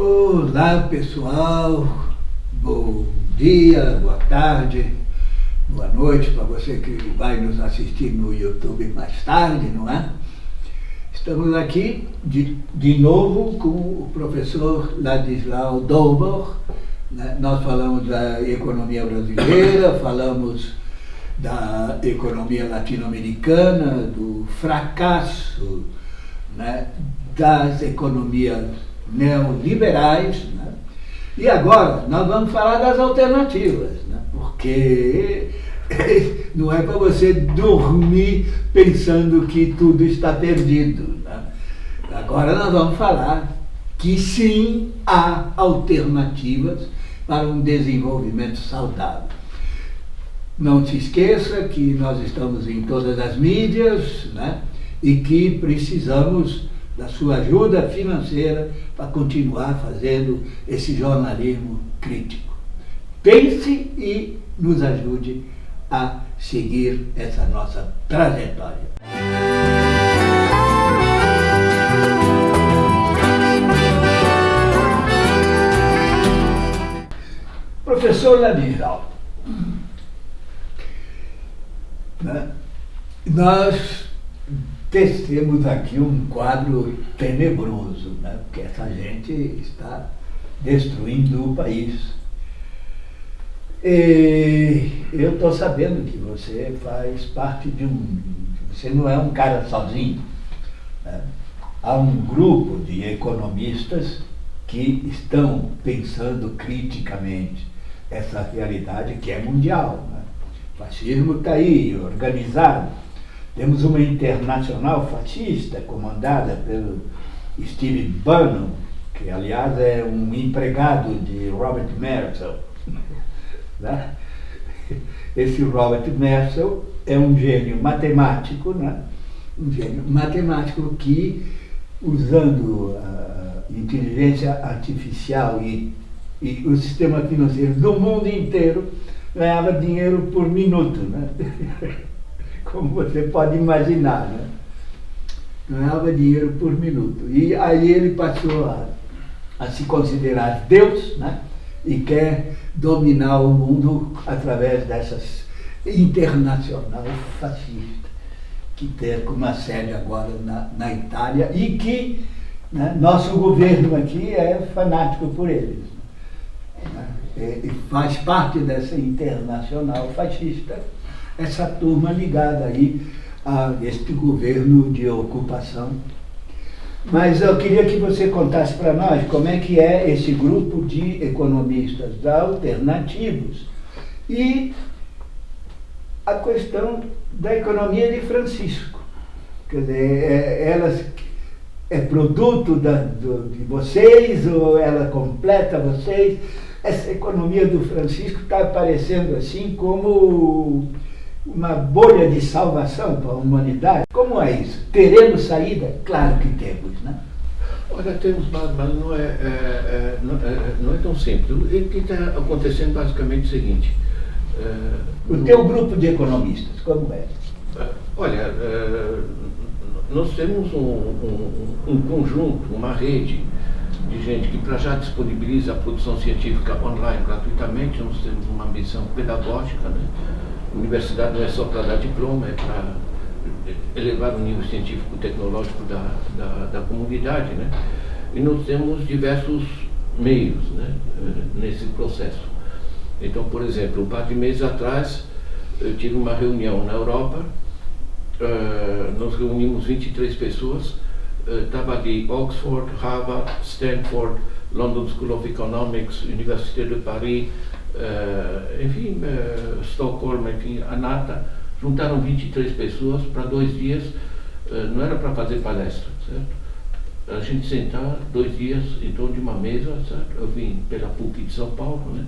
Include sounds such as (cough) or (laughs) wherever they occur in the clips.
Olá pessoal, bom dia, boa tarde, boa noite para você que vai nos assistir no YouTube mais tarde, não é? Estamos aqui de, de novo com o professor Ladislau Dobor. Né? Nós falamos da economia brasileira, (coughs) falamos da economia latino-americana, do fracasso né? das economias neoliberais. Né? E agora nós vamos falar das alternativas, né? porque (laughs) não é para você dormir pensando que tudo está perdido. Né? Agora nós vamos falar que sim há alternativas para um desenvolvimento saudável. Não se esqueça que nós estamos em todas as mídias né? e que precisamos da sua ajuda financeira para continuar fazendo esse jornalismo crítico. Pense e nos ajude a seguir essa nossa trajetória. Professor Ladislau, né? nós tecemos aqui um quadro tenebroso, né? porque essa gente está destruindo o país. E eu estou sabendo que você faz parte de um... Você não é um cara sozinho. Né? Há um grupo de economistas que estão pensando criticamente essa realidade que é mundial. Né? O fascismo está aí, organizado temos uma internacional fascista comandada pelo Steve Bannon, que aliás é um empregado de Robert Merzel. (laughs) Né? Esse Robert Merzel é um gênio matemático, né? um gênio matemático que, usando a inteligência artificial e, e o sistema financeiro do mundo inteiro, ganhava dinheiro por minuto. Né? (laughs) como você pode imaginar. Né? Ganhava dinheiro por minuto. E aí ele passou a, a se considerar Deus né? e quer dominar o mundo através dessas internacional fascista que tem uma sede agora na, na Itália e que né, nosso governo aqui é fanático por eles. Né? E faz parte dessa internacional fascista essa turma ligada aí a este governo de ocupação. Mas eu queria que você contasse para nós como é que é esse grupo de economistas alternativos e a questão da economia de Francisco. Quer dizer, é, elas é produto da, do, de vocês ou ela completa vocês? Essa economia do Francisco está aparecendo assim como uma bolha de salvação para a humanidade? Como é isso? Teremos saída? Claro que temos, né? Olha, temos, mas não é, é, é, não, é, não é tão simples. O que está acontecendo basicamente é o seguinte. É, o no, teu grupo de economistas, como é? é olha, nós temos um, um, um, conjunto, uma rede de gente que para já disponibiliza a produção científica online gratuitamente, nós temos uma missão pedagógica, né? Universidade não é só para dar diploma, é para elevar o nível científico-tecnológico da, da, da, comunidade, né? E nós temos diversos meios né, nesse processo. Então, por exemplo, um par de meses atrás, eu tive uma reunião na Europa, uh, nós reunimos 23 pessoas, estava uh, de Oxford, Harvard, Stanford, London School of Economics, Université de Paris, uh, enfim, uh, Estocolmo, enfim, a NATA, juntaram 23 pessoas para dois dias, uh, não era para fazer palestra, certo? A gente sentar dois dias em torno de uma mesa, certo? Eu vim pela PUC de São Paulo, né?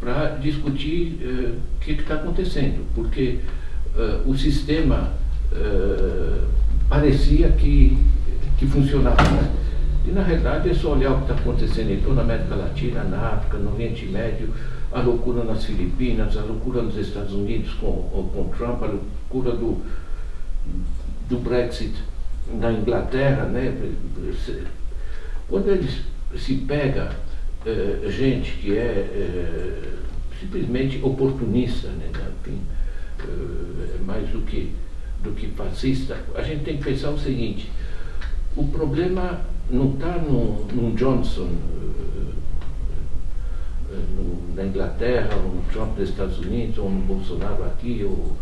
Para discutir o que está acontecendo, porque o sistema parecia que, que funcionava, né? E na realidade é só olhar o que está acontecendo em toda a América Latina, na África, no Oriente Médio, a loucura nas Filipinas, a loucura nos Estados Unidos com, com Trump, a loucura do, do Brexit na Inglaterra, né? Quando eles se pega eh, gente que é eh, simplesmente oportunista, né, enfim, eh, mais do que, do que fascista, a gente tem que pensar o seguinte, o problema não está num Johnson na Inglaterra, ou no Trump nos Estados Unidos, ou no Bolsonaro aqui, ou,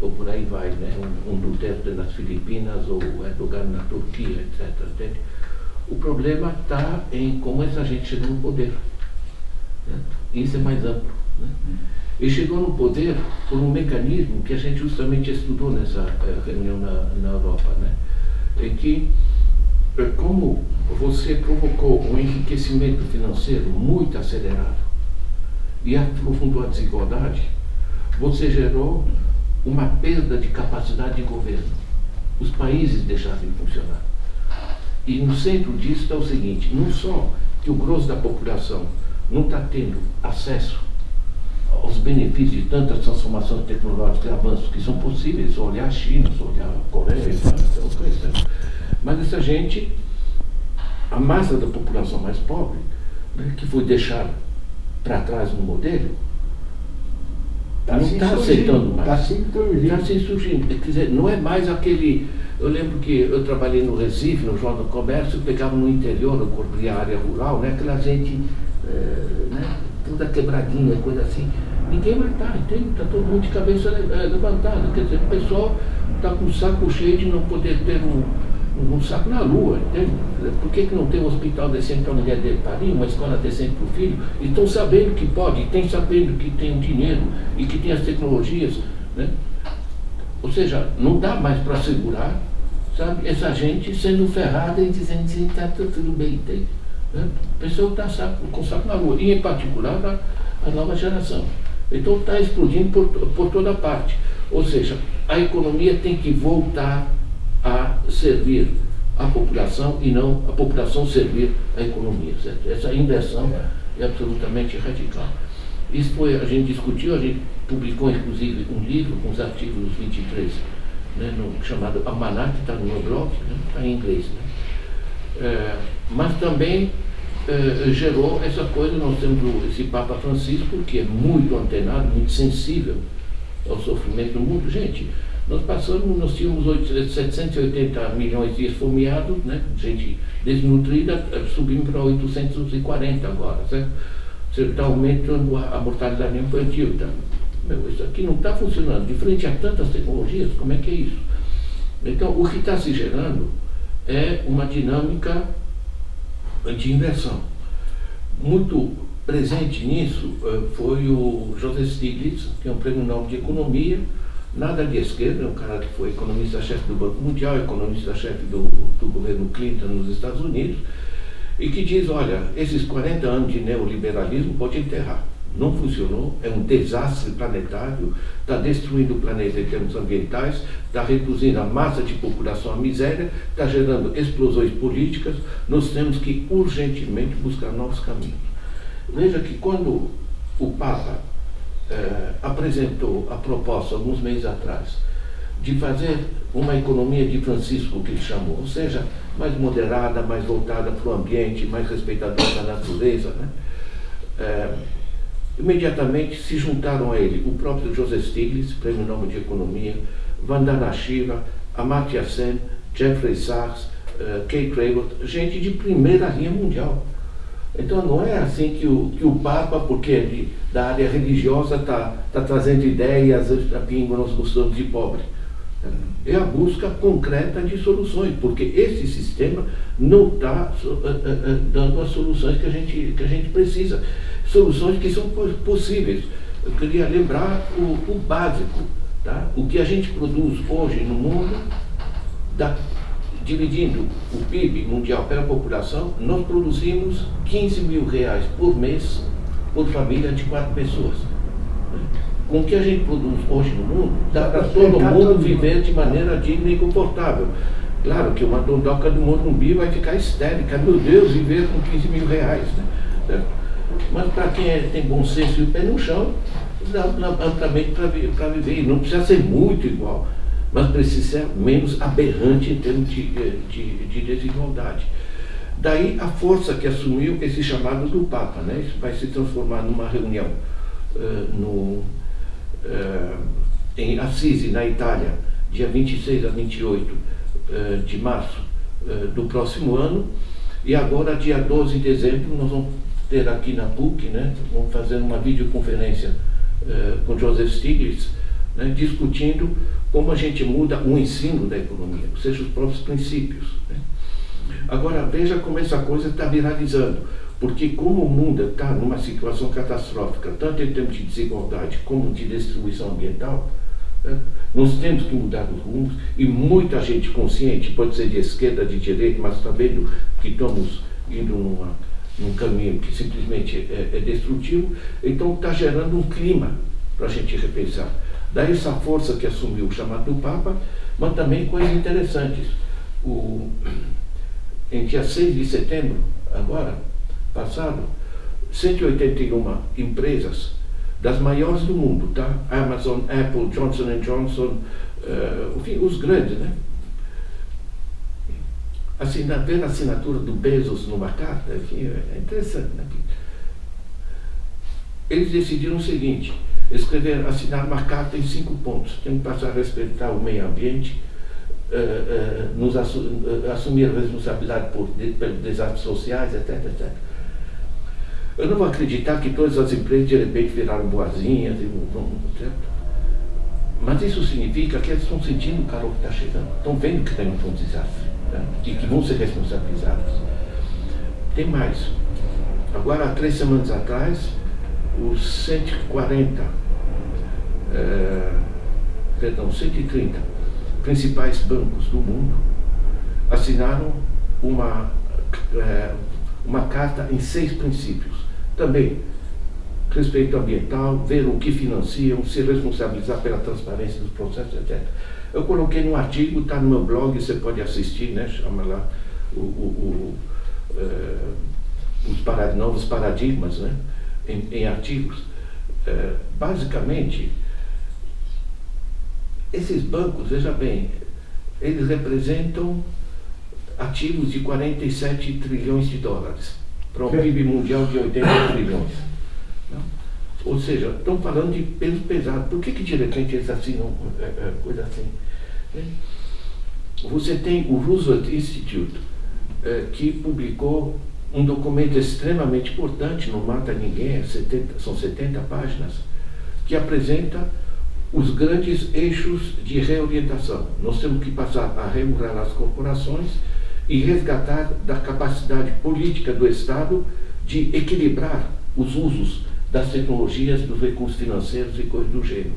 ou por aí vai, né? um, um Duterte nas Filipinas, ou Erdogan na Turquia, etc. Entende? O problema está em como essa gente chegou no poder. Né? Isso é mais amplo. Né? Ele chegou no poder por um mecanismo que a gente justamente estudou nessa eh, reunião na, na Europa, né? em que, eh, como você provocou um enriquecimento financeiro muito acelerado e aprofundou a desigualdade, você gerou uma perda de capacidade de governo. Os países deixaram de funcionar. E no centro disso está o seguinte, não só que o grosso da população não está tendo acesso aos benefícios de tantas transformações tecnológicas e avanços que são possíveis, se olhar a China, se olhar a Coreia, mas essa gente, a massa da população mais pobre, né, que foi deixada para trás no modelo, tá não está aceitando mais. Está se surgindo. Está se surgindo. Quer dizer, não é mais aquele eu lembro que eu trabalhei no Recife, no Jornal do Comércio, pegava no interior, eu cobria a área rural, né? aquela gente é, né? toda quebradinha, coisa assim. Ninguém mais está, entende? Está todo mundo de cabeça eh, levantada. Quer dizer, o pessoal está com o saco cheio de não poder ter um, um saco na lua, entende? Por que, que não tem um hospital decente para a mulher dele parir, uma escola decente para o filho? E estão sabendo que pode, e estão sabendo que tem o dinheiro e que tem as tecnologias, né? Ou seja, não dá mais para segurar, sabe, essa gente sendo ferrada e dizendo que está tudo bem, tem. Né? Pessoa que está com saco na rua, e em particular a, a nova geração. Então está explodindo por, por toda parte. Ou seja, a economia tem que voltar a servir a população e não a população servir a economia. Certo? Essa inversão é absolutamente radical. Isso foi, a gente discutiu, a gente publicou inclusive um livro com os artigos 23, né, no, chamado Almanac, que está no meu blog, está né, em inglês. Né. É, mas também é, gerou essa coisa, nós temos esse Papa Francisco, que é muito antenado, muito sensível ao sofrimento do mundo. Gente, nós passamos, nós tínhamos 780 milhões de esfomeados, né, gente desnutrida, subimos para 840 agora, certo? Está aumentando a mortalidade infantil. Tá? Meu, isso aqui não está funcionando. De frente a tantas tecnologias, como é que é isso? Então, o que está se gerando é uma dinâmica de inversão. Muito presente nisso eh, foi o José Stiglitz, que é um prêmio Nobel de Economia, nada de esquerda, é um cara que foi economista-chefe do Banco Mundial, economista-chefe do, do governo Clinton nos Estados Unidos, e que diz, olha, esses 40 anos de neoliberalismo pode enterrar. Não funcionou, é um desastre planetário, está destruindo o planeta em termos ambientais, está reduzindo a massa de população à miséria, está gerando explosões políticas, nós temos que urgentemente buscar novos caminhos. Veja que quando o Papa eh, apresentou a proposta, alguns meses atrás, de fazer uma economia de Francisco, que ele chamou, ou seja, mais moderada, mais voltada para o ambiente, mais respeitadora da natureza. Né? É, imediatamente se juntaram a ele o próprio José Stiglitz, Prêmio Nobel de Economia, Vandana Shiva, Amartya Sen, Jeffrey Sachs, uh, Kay Cravat, gente de primeira linha mundial. Então não é assim que o, que o Papa, porque é de, da área religiosa, está tá trazendo ideias, a pingo nós gostamos de pobre é a busca concreta de soluções, porque esse sistema não está uh, uh, uh, dando as soluções que a, gente, que a gente precisa. Soluções que são possíveis. Eu queria lembrar o, o básico. Tá? O que a gente produz hoje no mundo, da, dividindo o PIB mundial pela população, nós produzimos 15 mil reais por mês por família de quatro pessoas com o que a gente produz hoje no mundo, dá para todo mundo viver de maneira digna e confortável. Claro que uma dondoca do Morumbi vai ficar histérica, meu Deus, viver com 15 mil reais. Né? Mas para quem é, tem bom senso e o pé no chão, dá amplamente para viver. Não precisa ser muito igual, mas precisa ser menos aberrante em termos de, de, de desigualdade. Daí a força que assumiu esse chamado do Papa, né? Isso vai se transformar numa reunião uh, no, uh, em Assisi, na Itália, dia 26 a 28 uh, de março do próximo ano. E agora, dia 12 de dezembro, nós vamos ter aqui na PUC, né? Vamos fazer uma videoconferência com Joseph Stiglitz, né? discutindo como a gente muda o ensino da economia, ou seja, os próprios princípios. Né? Agora, veja como essa coisa está viralizando. Porque como o mundo está numa situação catastrófica, tanto em termos de desigualdade como de destruição ambiental, né, nós temos que mudar os rumos e muita gente consciente, pode ser de esquerda, de direita, mas está vendo que estamos indo numa, num caminho que simplesmente é, é destrutivo, então está gerando um clima para a gente repensar. Daí essa força que assumiu o chamado do Papa, mas também coisas interessantes. O, em dia 6 de setembro, agora, passado, 181 empresas das maiores do mundo, tá? Amazon, Apple, Johnson Johnson, uh, enfim, os grandes, né? Assina, a assinatura do Bezos numa carta, enfim, é interessante, né? Eles decidiram o seguinte, escrever, assinar uma carta em cinco pontos. Tem que passar a respeitar o meio ambiente, uh, uh, nos assu uh, assumir a responsabilidade por, de, pelos desastres sociais, etc, etc. Eu não vou acreditar que todas as empresas de repente viraram boazinhas, certo? mas isso significa que eles estão sentindo o calor que está chegando, estão vendo que está indo um desastre né? e que vão ser responsabilizados. Tem mais. Agora, há três semanas atrás, os 140, é, perdão, 130 principais bancos do mundo assinaram uma, é, uma carta em seis princípios. Também respeito ambiental, ver o que financiam, se responsabilizar pela transparência dos processos, etc. Eu coloquei um artigo, está no meu blog, você pode assistir, né? chama lá o, o, o, é, os novos paradigmas né? Em, em artigos. É, basicamente, esses bancos, veja bem, eles representam ativos de 47 trilhões de dólares para um PIB mundial de 80 (coughs) trilhões. Não? Ou seja, estão falando de peso pesado. Por que, que de repente eles assinam é, é, coisa assim? Né? Você tem o Roosevelt Institute, é, que publicou um documento extremamente importante, não mata ninguém, 70, são 70 páginas, que apresenta os grandes eixos de reorientação. Nós temos que passar a regular as corporações e resgatar da capacidade política do Estado de equilibrar os usos das tecnologias, dos recursos financeiros e coisas do gênero.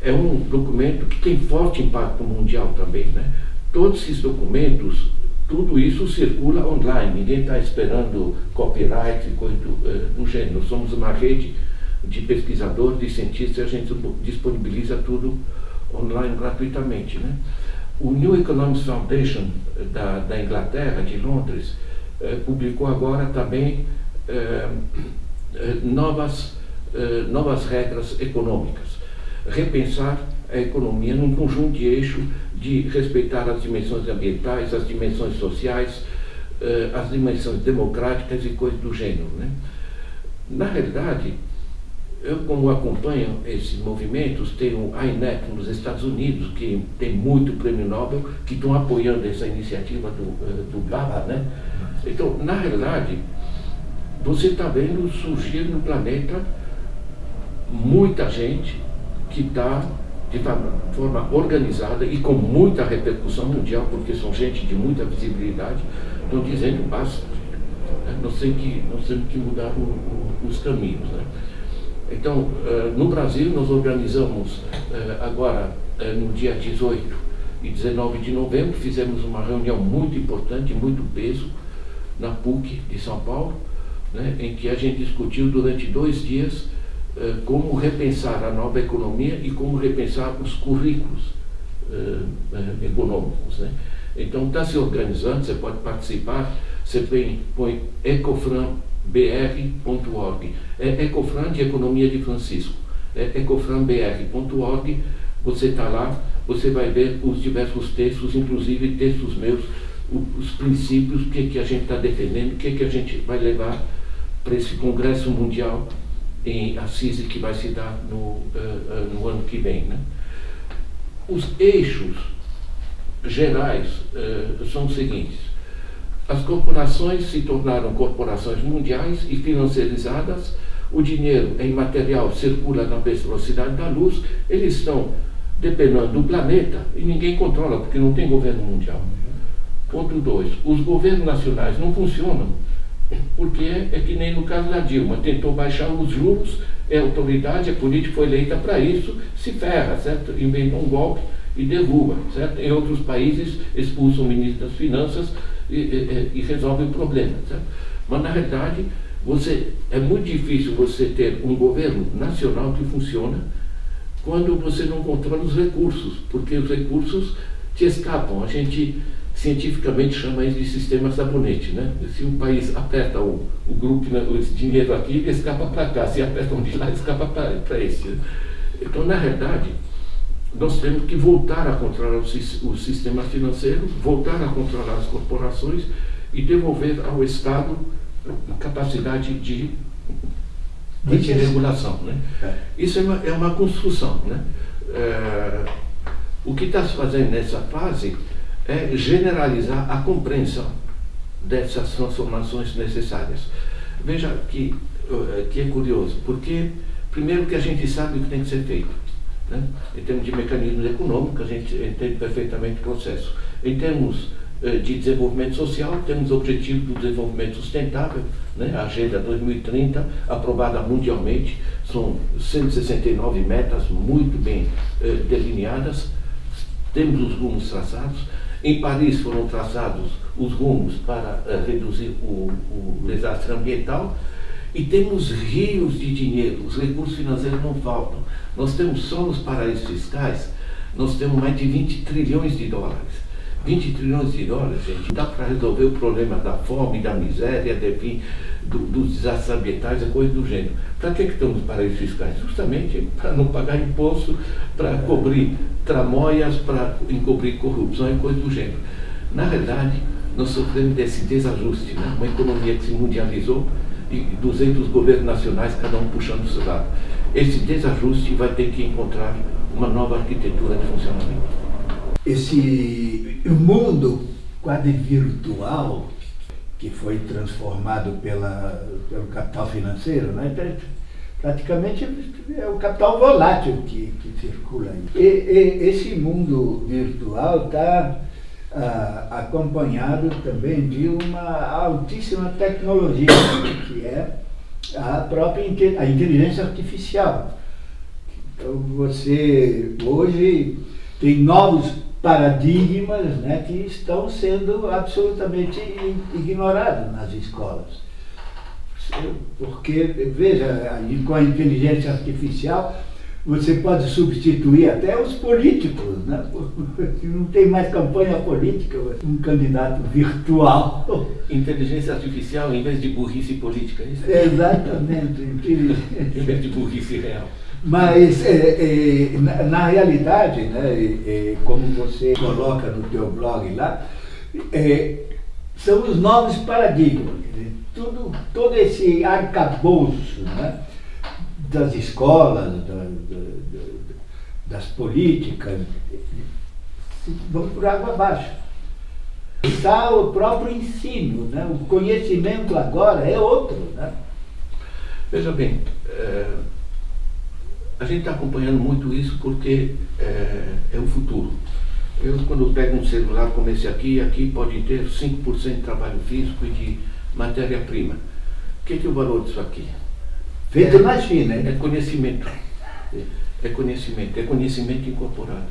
É um documento que tem forte impacto mundial também. Né? Todos esses documentos, tudo isso circula online, ninguém está esperando copyright e coisas do, gênero. Somos uma rede de pesquisadores, de cientistas, a gente disponibiliza tudo online gratuitamente. Né? O New Economics Foundation da, da Inglaterra, de Londres, eh, publicou agora também eh, eh novas, eh, novas regras econômicas. Repensar a economia num conjunto de eixos de respeitar as dimensões ambientais, as dimensões sociais, eh, as dimensões democráticas e coisas do gênero. Né? Na realidade, eu, como acompanho esses movimentos, tenho a INET nos Estados Unidos, que tem muito prêmio Nobel, que estão apoiando essa iniciativa do, eh, do GABA, né? Então, na realidade, você está vendo surgir no planeta muita gente que está de forma organizada e com muita repercussão mundial, porque são gente de muita visibilidade, estão dizendo basta. Nós temos que, nós temos que mudar o, o, os caminhos. Né? Então, eh, no Brasil, nós organizamos eh, agora, eh, no dia 18 e 19 de novembro, fizemos uma reunião muito importante, muito peso, na PUC de São Paulo, né, em que a gente discutiu durante dois dias como repensar a nova economia e como repensar os currículos econômicos. Né. Então, está se organizando, você pode participar, você põe, põe Ecofran br.org. É Ecofran de Economia de Francisco. É ecofranbr.org. Você está lá, você vai ver os diversos textos, inclusive textos meus os princípios, o que, que a gente está defendendo, o que, que a gente vai levar para esse Congresso Mundial em Assisi que vai se dar no, uh, no ano que vem. Né? Os eixos gerais uh, são os seguintes. As corporações se tornaram corporações mundiais e financiarizadas, o dinheiro em material circula na velocidade da luz, eles estão dependendo do planeta e ninguém controla, porque não tem governo mundial. Ponto 2. Os governos nacionais não funcionam porque é que nem no caso da Dilma, tentou baixar os juros, é autoridade, a política foi eleita para isso, se ferra, certo? Inventa um golpe e derruba, certo? Em outros países expulsam o ministro das Finanças e, e, e resolve o problema, certo? Mas na realidade, você, é muito difícil você ter um governo nacional que funciona quando você não controla os recursos, porque os recursos te escapam. A gente cientificamente chama isso de sistema sabonete. Né? Se um país aperta o, o grupo, né, esse dinheiro aqui, ele escapa para cá. Se aperta um de lá, escapa para esse. Então, na verdade, nós temos que voltar a controlar o, o sistema financeiro, voltar a controlar as corporações e devolver ao Estado a capacidade de, de regulação. Né? É. Isso é uma, é uma construção. Né? É, o que está se fazendo nessa fase é generalizar a compreensão dessas transformações necessárias. Veja que, eh, que é curioso, porque primeiro que a gente sabe o que tem que ser feito. Né? Em termos de mecanismos econômicos, a gente entende perfeitamente o processo. Em termos eh, de desenvolvimento social, temos o objetivo do desenvolvimento sustentável, né? a Agenda 2030, aprovada mundialmente, são 169 metas muito bem eh, delineadas, temos os rumos traçados, em Paris foram traçados os rumos para uh, reduzir o, o desastre ambiental e temos rios de dinheiro, os recursos financeiros não faltam. Nós temos só nos paraísos fiscais, nós temos mais de 20 trilhões de dólares. 20 trilhões de dólares, gente, dá para resolver o problema da fome, da miséria, enfim, do, dos desastres ambientais, é coisa do gênero. Para que, que estamos nos paraísos fiscais? Justamente para não pagar imposto, para cobrir tramóias, para encobrir corrupção e coisa do gênero. Na verdade, nós sofremos desse desajuste, né? uma economia que se mundializou e 200 governos nacionais, cada um puxando o seu lado. Esse desajuste vai ter que encontrar uma nova arquitetura de funcionamento esse mundo quase virtual que foi transformado pela, pelo capital financeiro, né? Praticamente é o capital volátil que, que circula aí. E, e, esse mundo virtual está ah, acompanhado também de uma altíssima tecnologia, que é a própria a inteligência artificial. Então você hoje tem novos paradigmas né, que estão sendo absolutamente ignorados nas escolas. Porque, veja, com a inteligência artificial, você pode substituir até os políticos, né? (laughs) não tem mais campanha política, um candidato virtual. (laughs) Inteligência artificial em vez de burrice política, é isso? Exatamente. (laughs) em vez de burrice real. Mas, é, é, na, na, realidade, né, é, como você coloca no teu blog lá, é, são os novos paradigmas. Tudo, todo esse arcabouço né, das escolas, da, da, das políticas, vão por água abaixo. Está o próprio ensino, né? o conhecimento agora é outro. Né? Veja bem, é a gente está acompanhando muito isso porque é, é, o futuro. Eu, quando pego um celular como esse aqui, aqui pode ter 5% de trabalho físico e de matéria-prima. O que, que é o valor disso aqui? Feito é, na China, hein? É conhecimento. É conhecimento, é conhecimento incorporado.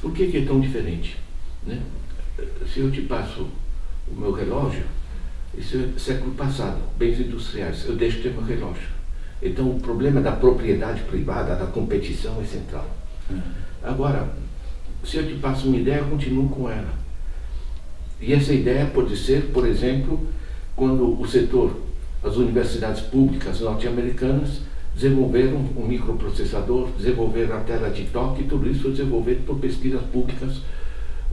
Por que, que é tão diferente? Né? Se eu te passo o meu relógio, isso é século passado, bens industriais, eu deixo de ter meu relógio. Então, o problema da propriedade privada, da competição é central. Uhum. Agora, se eu te passo uma ideia, eu continuo com ela. E essa ideia pode ser, por exemplo, quando o setor, as universidades públicas norte-americanas desenvolveram um microprocessador, desenvolveram a tela de toque, tudo isso foi desenvolvido por pesquisas públicas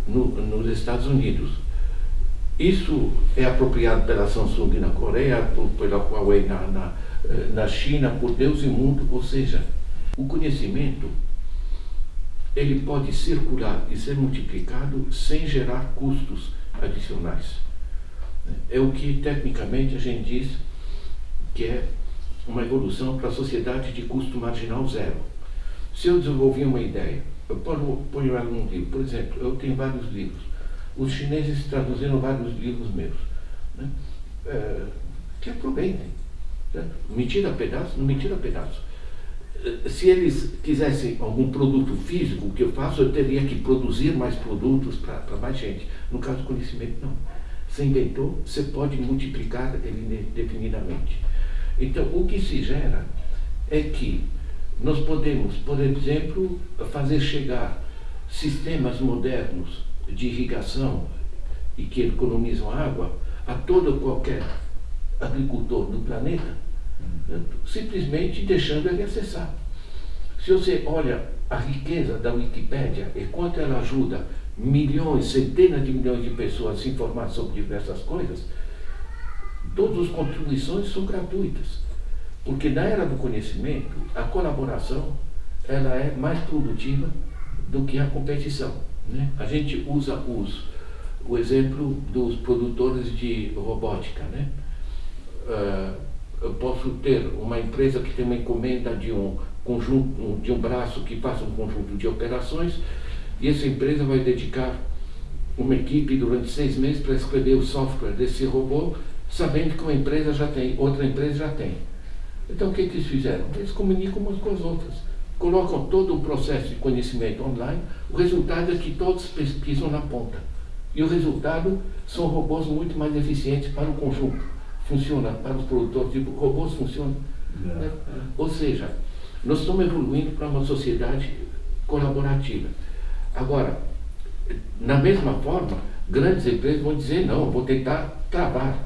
no, nos Estados Unidos. Isso é apropriado pela Samsung na Coreia, pela Huawei na, na, eh, na China, por Deus e mundo. Ou seja, o conhecimento ele pode circular e ser multiplicado sem gerar custos adicionais. É o que tecnicamente a gente diz que é uma evolução para a sociedade de custo marginal zero. Se eu desenvolver uma ideia, eu ponho ela num livro, por exemplo, eu tenho vários livros, os chineses traduziram vários livros meus, né? é, que aproveitem. Né? Me tira pedaço, não me tira pedaço. Se eles quisessem algum produto físico, que eu faço, eu teria que produzir mais produtos para mais gente. No caso do conhecimento, não. Você inventou, você pode multiplicar ele indefinidamente. Então, o que se gera é que nós podemos, por exemplo, fazer chegar sistemas modernos de irrigação e que economizam água a todo qualquer agricultor do planeta, né, simplesmente deixando ele acessar. Se você olha a riqueza da Wikipédia e quanto ela ajuda milhões, centenas de milhões de pessoas se informar sobre diversas coisas, todas as contribuições são gratuitas. Porque na era do conhecimento, a colaboração ela é mais produtiva do que a competição. Né? A gente usa os, o exemplo dos produtores de robótica. Né? Uh, eu posso ter uma empresa que tem uma encomenda de um conjunto, de um braço que faça um conjunto de operações, e essa empresa vai dedicar uma equipe durante seis meses para escrever o software desse robô, sabendo que uma empresa já tem, outra empresa já tem. Então o que, que eles fizeram? Eles comunicam umas com as outras. Colocam todo o processo de conhecimento online, o resultado é que todos pesquisam na ponta. E o resultado são robôs muito mais eficientes para o conjunto. Funciona para os produtores, tipo, robôs funcionam. Né? Ou seja, nós estamos evoluindo para uma sociedade colaborativa. Agora, na mesma forma, grandes empresas vão dizer, não, vou tentar travar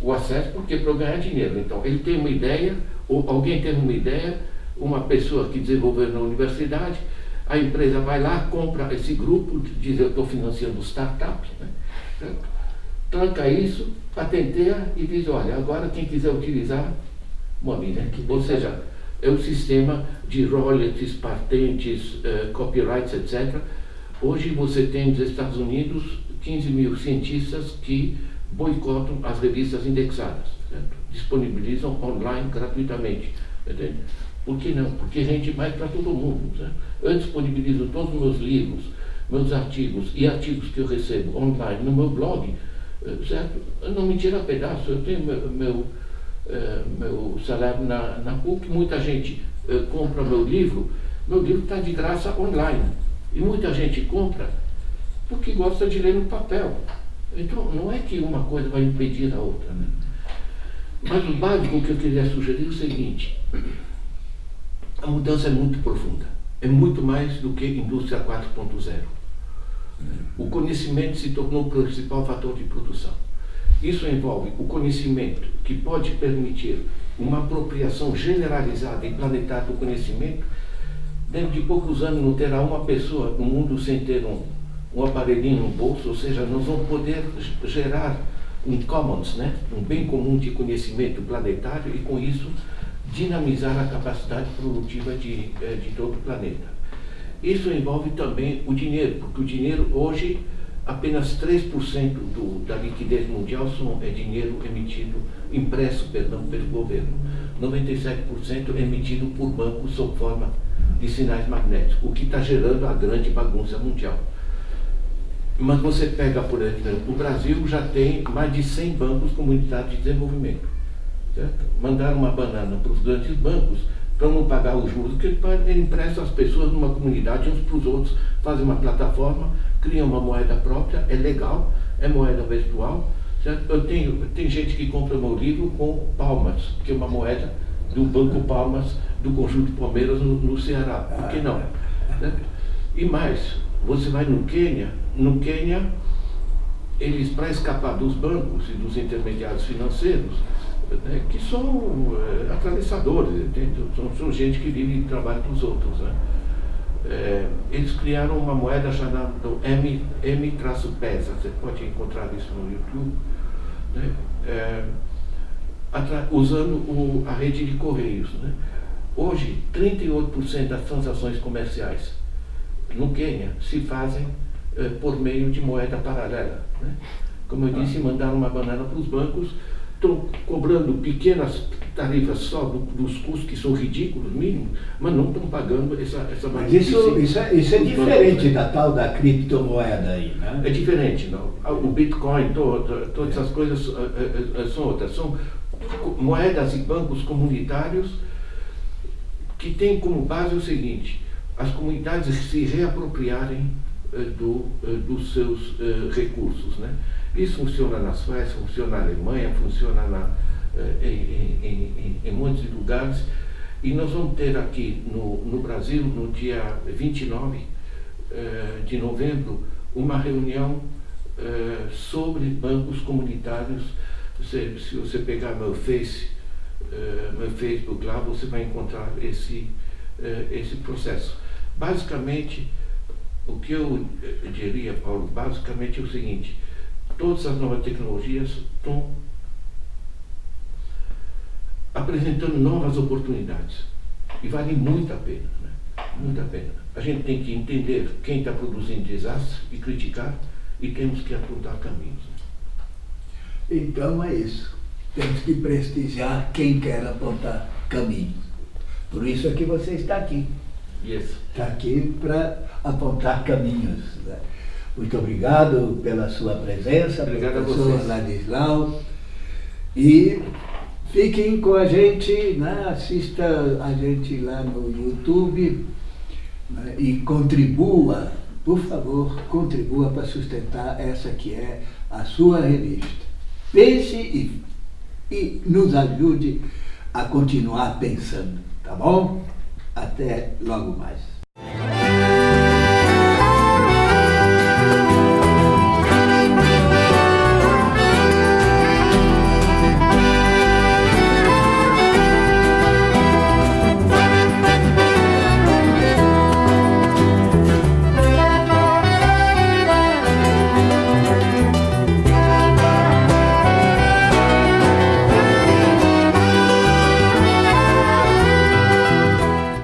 o acesso porque para ganhar dinheiro. Então, ele tem uma ideia, ou alguém tem uma ideia, uma pessoa que desenvolveu na universidade, a empresa vai lá, compra esse grupo, diz eu estou financiando startup, né? tranca isso, patenteia e diz, olha, agora quem quiser utilizar, mobile. Né? Ou seja, é o sistema de royalties, patentes, uh, copyrights, etc. Hoje você tem nos Estados Unidos 15 mil cientistas que boicotam as revistas indexadas, certo? disponibilizam online gratuitamente. Entende? Por que não? Porque rende mais para todo mundo. Certo? Eu disponibilizo todos os meus livros, meus artigos e artigos que eu recebo online no meu blog, eh, certo? Não me tira pedaço, eu tenho meu, meu, meu salário na, na PUC, muita gente é, compra meu livro, meu livro está de graça online. E muita gente compra porque gosta de ler no papel. Então, não é que uma coisa vai impedir a outra. Né? Mas o básico que eu queria sugerir é o seguinte: a mudança é muito profunda. É muito mais do que indústria 4.0. O conhecimento se tornou o principal fator de produção. Isso envolve o conhecimento, que pode permitir uma apropriação generalizada e planetária do conhecimento. Dentro de poucos anos não terá uma pessoa no mundo sem ter um, um aparelhinho no bolso, ou seja, nós vamos poder gerar um commons, né? um bem comum de conhecimento planetário e com isso dinamizar a capacidade produtiva de, eh, de todo o planeta. Isso envolve também o dinheiro, porque o dinheiro hoje, apenas 3% do, da liquidez mundial são, é dinheiro emitido, impresso, perdão, pelo governo. 97% é emitido por bancos sob forma de sinais magnéticos, o que está gerando a grande bagunça mundial. Mas você pega, por exemplo, o Brasil já tem mais de 100 bancos comunitários de desenvolvimento. Certo? Mandaram uma banana para os grandes bancos para não pagar os juros, que ele empresta as pessoas numa comunidade uns para os outros, fazem uma plataforma, criam uma moeda própria, é legal, é moeda virtual. Certo? Eu tenho, tem gente que compra meu livro com palmas, que é uma moeda do Banco Palmas do Conjunto Palmeiras no, no Ceará. Por que não? Certo? E mais, você vai no Quênia, no Quênia, eles, para escapar dos bancos e dos intermediários financeiros, né, que são é, atravessadores, são, são, gente que vive e trabalha para os outros. Né? É, eles criaram uma moeda chamada M, M-Pesa, você pode encontrar isso no YouTube, né? é, usando o, a rede de correios. Né? Hoje, 38% das transações comerciais no Quênia se fazem é, por meio de moeda paralela. Né? Como eu disse, mandaram uma banana para os bancos, estão cobrando pequenas tarifas só do, dos custos que são ridículos, mínimos, mas não estão pagando essa, essa Mas isso, isso é, isso é diferente bancos, né? da tal da criptomoeda aí, né? É diferente, não. O Bitcoin, todo, todas essas coisas uh, uh, uh, são outras. São moedas e bancos comunitários que têm como base o seguinte, as comunidades se reapropriarem do, dos seus recursos, né? Isso funciona na Suécia, funciona na Alemanha, funciona na, eh, em, em, em, em muitos lugares. E nós vamos ter aqui no, no Brasil, no dia 29 eh, de novembro, uma reunião eh, sobre bancos comunitários. Se, se você pegar meu Face, meu Facebook lá, você vai encontrar esse, esse processo. Basicamente, o que eu diria, Paulo, basicamente é o seguinte, todas as novas tecnologias estão apresentando novas oportunidades. E vale muito a pena, né? muito a pena. A gente tem que entender quem está produzindo desastre e criticar, e temos que apontar caminhos. Então é isso. Temos que prestigiar quem quer apontar caminhos. Por isso é que você está aqui. Yes. Está aqui para apontar caminhos. Né? Muito obrigado pela sua presença, obrigado professor Ladislau. E fiquem com a gente, né? assista a gente lá no YouTube né? e contribua, por favor, contribua para sustentar essa que é a sua revista. Pense e, e nos ajude a continuar pensando, tá bom? Até logo mais.